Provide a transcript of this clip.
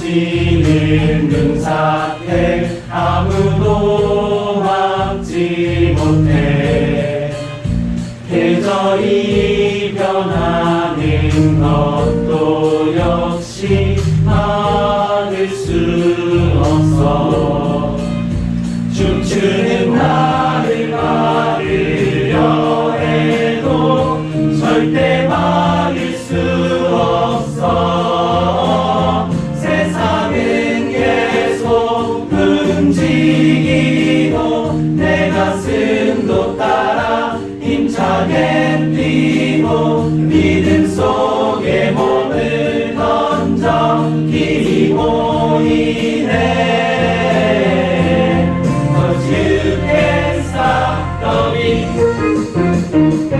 쏟아지는 눈사태 아무도 막지 못해. 계절이 변하는 것도 역시 막을 수 없어 절대 막을 수 없어. 세상은 계속 움직이고 내 가슴도 따라 힘차게 뛰고 믿음 속에 몸을 던져 길이 보이네. stop the Thank